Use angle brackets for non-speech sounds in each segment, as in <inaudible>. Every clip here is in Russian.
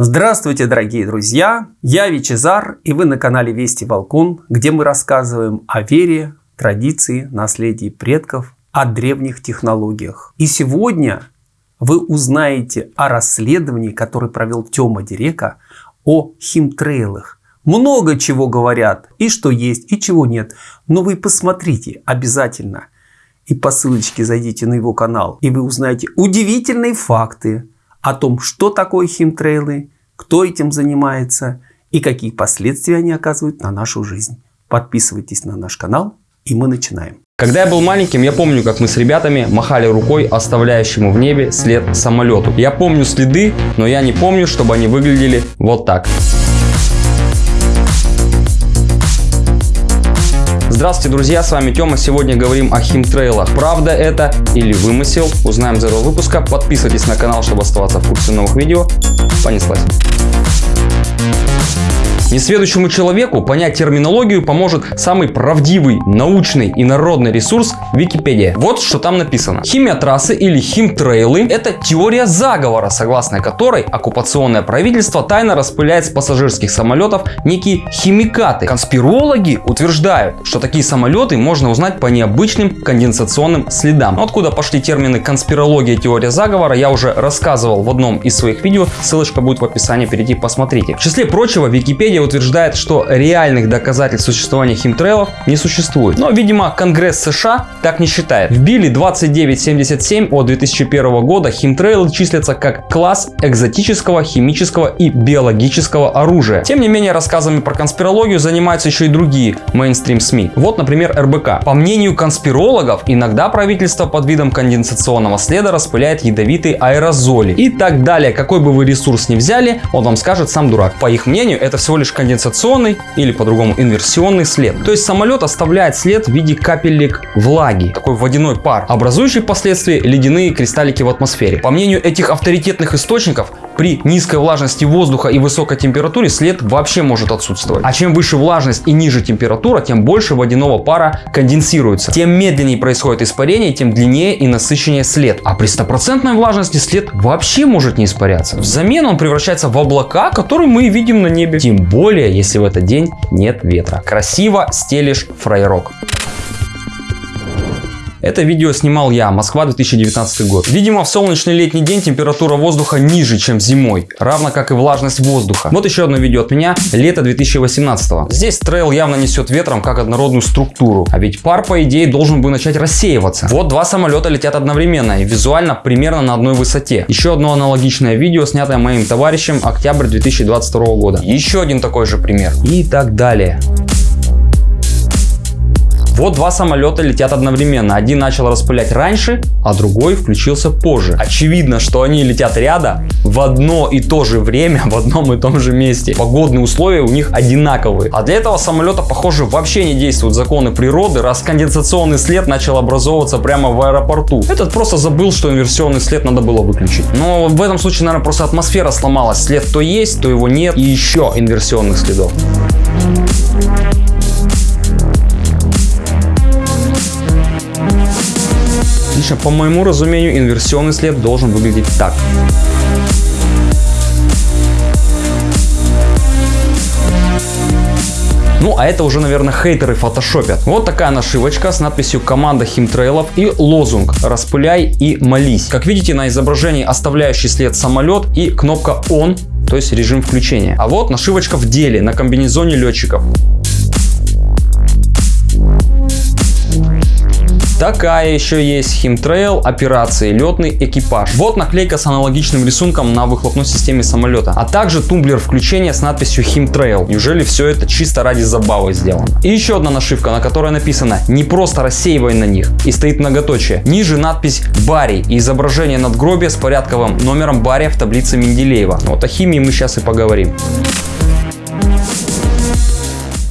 Здравствуйте, дорогие друзья! Я Вичезар, и вы на канале Вести Волкун, где мы рассказываем о вере, традиции, наследии предков, о древних технологиях. И сегодня вы узнаете о расследовании, которое провел Тёма Дирека, о химтрейлах. Много чего говорят, и что есть, и чего нет. Но вы посмотрите обязательно. И по ссылочке зайдите на его канал, и вы узнаете удивительные факты о том, что такое химтрейлы, кто этим занимается и какие последствия они оказывают на нашу жизнь. Подписывайтесь на наш канал, и мы начинаем. Когда я был маленьким, я помню, как мы с ребятами махали рукой оставляющему в небе след самолету. Я помню следы, но я не помню, чтобы они выглядели вот так. Здравствуйте, друзья, с вами Тёма. Сегодня говорим о химтрейлах. Правда это или вымысел? Узнаем за этого выпуска. Подписывайтесь на канал, чтобы оставаться в курсе новых видео. Понеслась. Несведущему человеку понять терминологию поможет самый правдивый, научный и народный ресурс Википедия. Вот что там написано. Химиотрассы или химтрейлы – это теория заговора, согласно которой оккупационное правительство тайно распыляет с пассажирских самолетов некие химикаты. Конспирологи утверждают, что такие самолеты можно узнать по необычным конденсационным следам. Откуда пошли термины конспирология и теория заговора, я уже рассказывал в одном из своих видео, ссылочка будет в описании, перейти посмотрите. В числе прочего, Википедия Википедия утверждает, что реальных доказательств существования химтрейлов не существует. Но, видимо, Конгресс США так не считает. В Билли 2977 от 2001 года химтрейлы числятся как класс экзотического, химического и биологического оружия. Тем не менее, рассказами про конспирологию занимаются еще и другие мейнстрим СМИ. Вот, например, РБК. По мнению конспирологов, иногда правительство под видом конденсационного следа распыляет ядовитые аэрозоли и так далее. Какой бы вы ресурс ни взяли, он вам скажет сам дурак. По их мнению, это всего лишь лишь конденсационный или по-другому инверсионный след. То есть самолет оставляет след в виде капелек влаги, такой водяной пар, образующий впоследствии ледяные кристаллики в атмосфере. По мнению этих авторитетных источников, при низкой влажности воздуха и высокой температуре след вообще может отсутствовать. А чем выше влажность и ниже температура, тем больше водяного пара конденсируется. Тем медленнее происходит испарение, тем длиннее и насыщеннее след. А при стопроцентной влажности след вообще может не испаряться. Взамен он превращается в облака, которые мы видим на небе. Тем более, если в этот день нет ветра. Красиво стелишь фрайрок. Это видео снимал я, Москва 2019 год. Видимо в солнечный летний день температура воздуха ниже, чем зимой, равно как и влажность воздуха. Вот еще одно видео от меня, лето 2018. Здесь трейл явно несет ветром как однородную структуру, а ведь пар по идее должен бы начать рассеиваться. Вот два самолета летят одновременно и визуально примерно на одной высоте. Еще одно аналогичное видео, снятое моим товарищем, октябрь 2022 года. Еще один такой же пример. И так далее. Вот два самолета летят одновременно. Один начал распылять раньше, а другой включился позже. Очевидно, что они летят рядом в одно и то же время, <laughs> в одном и том же месте. Погодные условия у них одинаковые. А для этого самолета, похоже, вообще не действуют законы природы, раз конденсационный след начал образовываться прямо в аэропорту. Этот просто забыл, что инверсионный след надо было выключить. Но в этом случае, наверное, просто атмосфера сломалась. След то есть, то его нет. И еще инверсионных следов. Лично по моему разумению инверсионный след должен выглядеть так. Ну, а это уже, наверное, хейтеры фотошопят. Вот такая нашивочка с надписью «Команда химтрейлов» и лозунг «Распыляй и молись». Как видите, на изображении оставляющий след самолет и кнопка «Он», то есть режим включения. А вот нашивочка в деле на комбинезоне летчиков. Такая еще есть химтрейл операции летный экипаж. Вот наклейка с аналогичным рисунком на выхлопной системе самолета. А также тумблер включения с надписью химтрейл. Неужели все это чисто ради забавы сделано? И еще одна нашивка, на которой написано не просто рассеивай на них и стоит многоточие. Ниже надпись Барри и изображение надгробия с порядковым номером Барри в таблице Менделеева. Вот о химии мы сейчас и поговорим.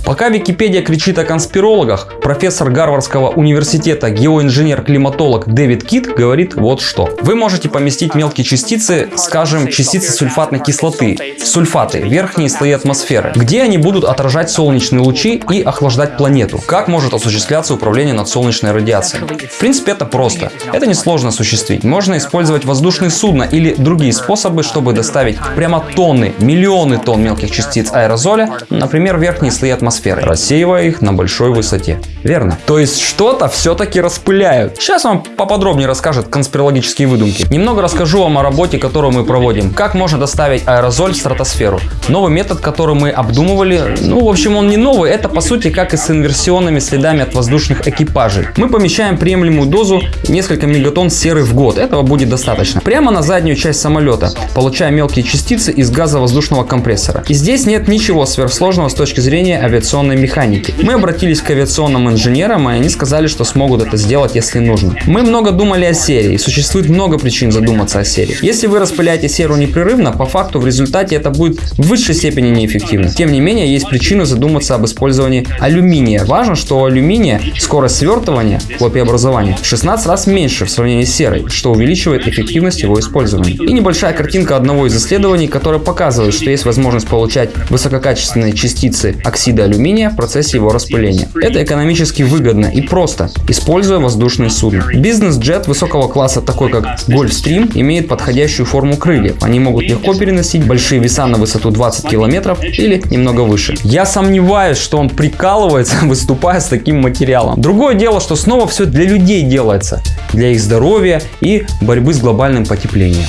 Пока Википедия кричит о конспирологах, профессор Гарвардского университета геоинженер-климатолог Дэвид Кит говорит вот что. Вы можете поместить мелкие частицы, скажем, частицы сульфатной кислоты, сульфаты, верхние слои атмосферы, где они будут отражать солнечные лучи и охлаждать планету. Как может осуществляться управление над солнечной радиацией? В принципе, это просто. Это несложно осуществить. Можно использовать воздушные судна или другие способы, чтобы доставить прямо тонны, миллионы тонн мелких частиц аэрозоля, например, верхние слои атмосферы, рассеивая их на большой высоте. Верно? То есть что-то все-таки распыляют. Сейчас вам поподробнее расскажет конспирологические выдумки. Немного расскажу вам о работе, которую мы проводим. Как можно доставить аэрозоль в стратосферу. Новый метод, который мы обдумывали, ну, в общем, он не новый. Это, по сути, как и с инверсионными следами от воздушных экипажей. Мы помещаем приемлемую дозу несколько мегатонн серы в год. Этого будет достаточно. Прямо на заднюю часть самолета, получая мелкие частицы из газа воздушного компрессора. И здесь нет ничего сверхсложного с точки зрения авиационной механики. Мы обратились к авиационным инженерам, и они сказали, что смогут это сделать, если нужно. Мы много думали о серии, и существует много причин задуматься о серии. Если вы распыляете серу непрерывно, по факту в результате это будет в высшей степени неэффективно. Тем не менее, есть причины задуматься об использовании алюминия. Важно, что у алюминия скорость свертывания, хлопьеобразования, в 16 раз меньше в сравнении с серой, что увеличивает эффективность его использования. И небольшая картинка одного из исследований, которая показывает, что есть возможность получать высококачественные частицы оксида алюминия в процессе его распыления. Это экономически выгодно и просто, используя воздушные судна. Бизнес-джет высокого класса, такой как Gulfstream, имеет подходящую форму крыльев. Они могут легко переносить большие веса на высоту 20 километров или немного выше. Я сомневаюсь, что он прикалывается, <laughs> выступая с таким материалом. Другое дело, что снова все для людей делается, для их здоровья и борьбы с глобальным потеплением.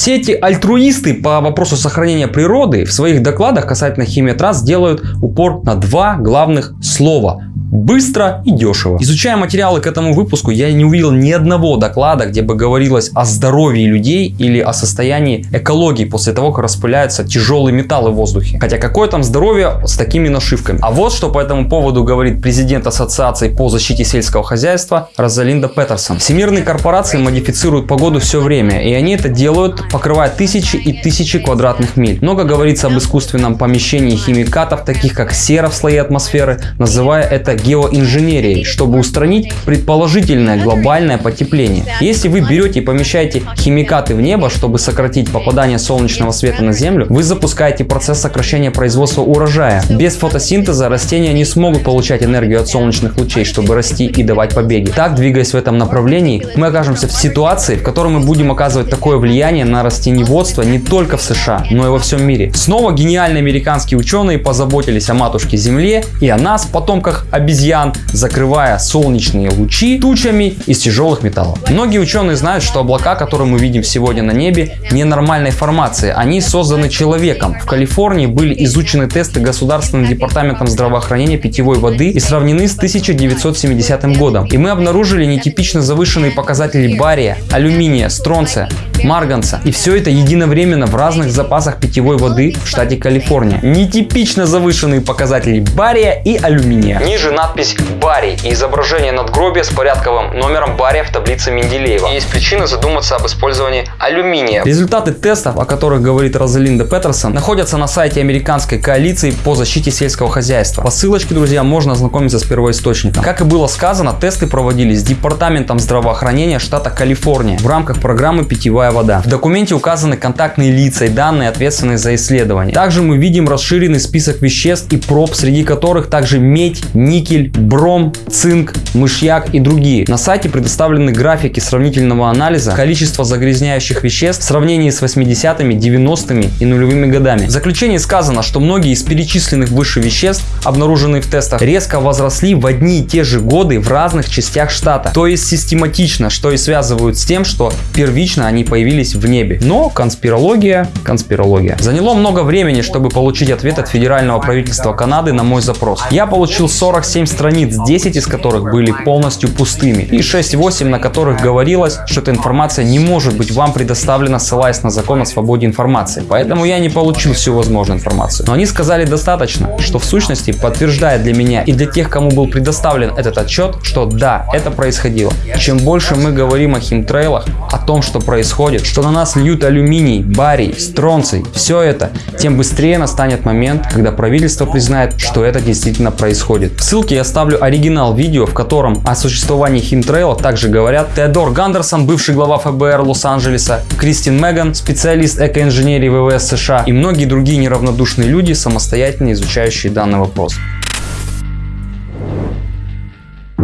Все эти альтруисты по вопросу сохранения природы в своих докладах касательно химиотрасс делают упор на два главных слова быстро и дешево. Изучая материалы к этому выпуску, я не увидел ни одного доклада, где бы говорилось о здоровье людей или о состоянии экологии после того, как распыляются тяжелые металлы в воздухе. Хотя какое там здоровье с такими нашивками. А вот что по этому поводу говорит президент Ассоциации по защите сельского хозяйства Розалинда Петерсон. Всемирные корпорации модифицируют погоду все время, и они это делают, покрывая тысячи и тысячи квадратных миль. Много говорится об искусственном помещении химикатов, таких как сера в слои атмосферы, называя это геоинженерией, чтобы устранить предположительное глобальное потепление. Если вы берете и помещаете химикаты в небо, чтобы сократить попадание солнечного света на Землю, вы запускаете процесс сокращения производства урожая. Без фотосинтеза растения не смогут получать энергию от солнечных лучей, чтобы расти и давать побеги. Так, двигаясь в этом направлении, мы окажемся в ситуации, в которой мы будем оказывать такое влияние на растениеводство не только в США, но и во всем мире. Снова гениальные американские ученые позаботились о матушке Земле и о нас, потомках обезьян обезьян, закрывая солнечные лучи тучами из тяжелых металлов. Многие ученые знают, что облака, которые мы видим сегодня на небе, ненормальной формации. Они созданы человеком. В Калифорнии были изучены тесты Государственным департаментом здравоохранения питьевой воды и сравнены с 1970 годом. И мы обнаружили нетипично завышенные показатели бария, алюминия, стронция, марганца. И все это единовременно в разных запасах питьевой воды в штате Калифорния. Нетипично завышенные показатели бария и алюминия. Ниже надпись «Барий» и изображение надгробия с порядковым номером бария в таблице Менделеева. И есть причины задуматься об использовании алюминия. Результаты тестов, о которых говорит Розалинда Петерсон, находятся на сайте американской коалиции по защите сельского хозяйства. По ссылочке, друзья, можно ознакомиться с первоисточником. Как и было сказано, тесты проводились Департаментом здравоохранения штата Калифорния в рамках программы «Питьевая вода». В документе указаны контактные лица и данные, ответственные за исследование. Также мы видим расширенный список веществ и проб, среди которых также медь, никель, бром, цинк, мышьяк и другие. На сайте предоставлены графики сравнительного анализа количества загрязняющих веществ в сравнении с 80-ми, 90-ми и нулевыми годами. В заключении сказано, что многие из перечисленных выше веществ, обнаруженные в тестах, резко возросли в одни и те же годы в разных частях штата. То есть систематично, что и связывают с тем, что первично они появились в небе. Но конспирология, конспирология. Заняло много времени, чтобы получить ответ от федерального правительства Канады на мой запрос. Я получил 47 7 страниц, 10 из которых были полностью пустыми, и 6-8, на которых говорилось, что эта информация не может быть вам предоставлена, ссылаясь на закон о свободе информации. Поэтому я не получил всю возможную информацию. Но они сказали достаточно, что в сущности подтверждает для меня и для тех, кому был предоставлен этот отчет, что да, это происходило. Чем больше мы говорим о химтрейлах, о том, что происходит, происходит, что на нас льют алюминий, барий, стронций, все это, тем быстрее настанет момент, когда правительство признает, что это действительно происходит. В ссылке я ставлю оригинал видео, в котором о существовании химтрейла также говорят Теодор Гандерсон, бывший глава ФБР Лос-Анджелеса, Кристин Меган, специалист экоинженерии ВВС США и многие другие неравнодушные люди, самостоятельно изучающие данный вопрос.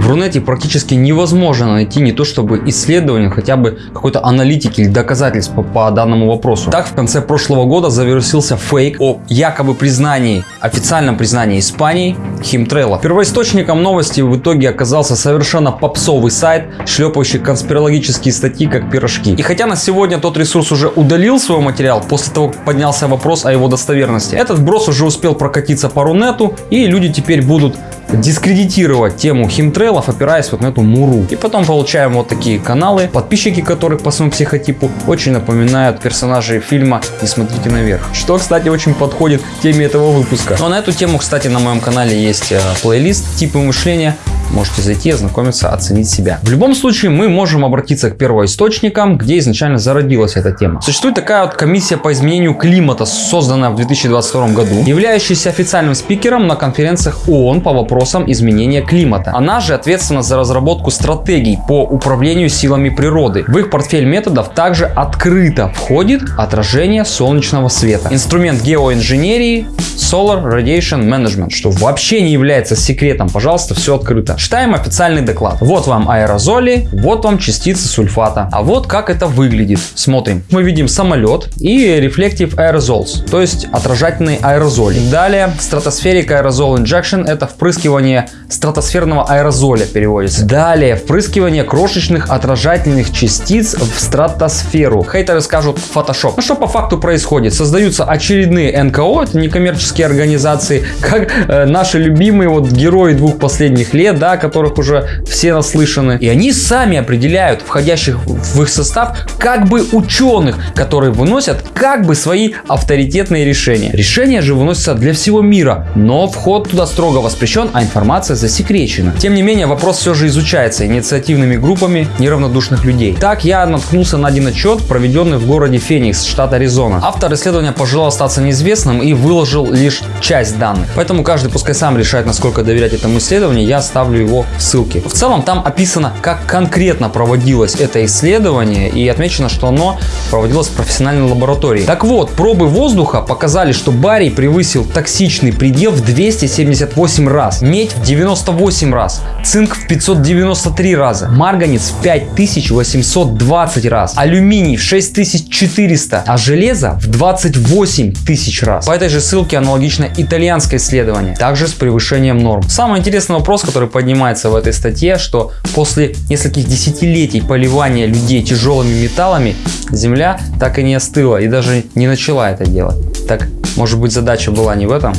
В Рунете практически невозможно найти не то чтобы исследование, хотя бы какой-то аналитики или доказательств по, по данному вопросу. Так, в конце прошлого года завирусился фейк о якобы признании, официальном признании Испании химтрейла. Первоисточником новости в итоге оказался совершенно попсовый сайт, шлепающий конспирологические статьи как пирожки. И хотя на сегодня тот ресурс уже удалил свой материал после того, как поднялся вопрос о его достоверности, этот брос уже успел прокатиться по Рунету, и люди теперь будут дискредитировать тему химтрейлов, опираясь вот на эту муру. И потом получаем вот такие каналы, подписчики которых по своему психотипу очень напоминают персонажей фильма «Не смотрите наверх». Что, кстати, очень подходит к теме этого выпуска. Но на эту тему, кстати, на моем канале есть э, плейлист «Типы мышления». Можете зайти, ознакомиться, оценить себя. В любом случае, мы можем обратиться к первоисточникам, где изначально зародилась эта тема. Существует такая вот комиссия по изменению климата, созданная в 2022 году, являющаяся официальным спикером на конференциях ООН по вопросам изменения климата. Она же ответственна за разработку стратегий по управлению силами природы. В их портфель методов также открыто входит отражение солнечного света. Инструмент геоинженерии Solar Radiation Management, что вообще не является секретом. Пожалуйста, все открыто. Читаем официальный доклад. Вот вам аэрозоли, вот вам частицы сульфата. А вот как это выглядит. Смотрим. Мы видим самолет и Reflective Aerosols, то есть отражательные аэрозоли. Далее, Stratospheric Aerosol Injection это впрыскивание стратосферного аэрозоля переводится. Далее, впрыскивание крошечных отражательных частиц в стратосферу. Хейтеры скажут Photoshop. Ну что по факту происходит? Создаются очередные НКО, это некоммерческие организации, как э, наши любимые вот герои двух последних лет, да, которых уже все наслышаны. И они сами определяют входящих в их состав как бы ученых, которые выносят как бы свои авторитетные решения. Решения же выносятся для всего мира, но вход туда строго воспрещен, а информация засекречена. Тем не менее, вопрос все же изучается инициативными группами неравнодушных людей. Так я наткнулся на один отчет, проведенный в городе Феникс, штат Аризона. Автор исследования пожелал остаться неизвестным и выложил лишь часть данных. Поэтому каждый пускай сам решает, насколько доверять этому исследованию, я оставлю его в ссылке. В целом там описано, как конкретно проводилось это исследование и отмечено, что оно проводилось в профессиональной лаборатории. Так вот, пробы воздуха показали, что барий превысил токсичный предел в 278 раз медь в 98 раз, цинк в 593 раза, марганец в 5820 раз, алюминий в 6400, а железо в 28 тысяч раз. По этой же ссылке аналогично итальянское исследование, также с превышением норм. Самый интересный вопрос, который поднимается в этой статье, что после нескольких десятилетий поливания людей тяжелыми металлами, Земля так и не остыла и даже не начала это делать. Так, может быть задача была не в этом?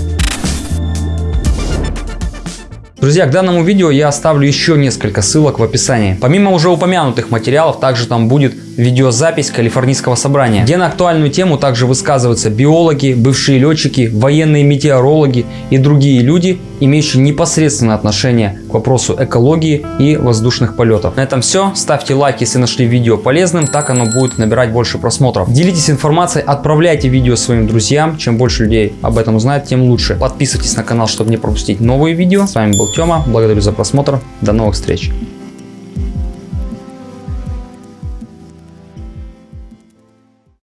Друзья, к данному видео я оставлю еще несколько ссылок в описании. Помимо уже упомянутых материалов, также там будет видеозапись Калифорнийского собрания, где на актуальную тему также высказываются биологи, бывшие летчики, военные метеорологи и другие люди, имеющие непосредственное отношение к вопросу экологии и воздушных полетов. На этом все. Ставьте лайк, если нашли видео полезным, так оно будет набирать больше просмотров. Делитесь информацией, отправляйте видео своим друзьям. Чем больше людей об этом узнает, тем лучше. Подписывайтесь на канал, чтобы не пропустить новые видео. С вами был Тёма. Благодарю за просмотр. До новых встреч.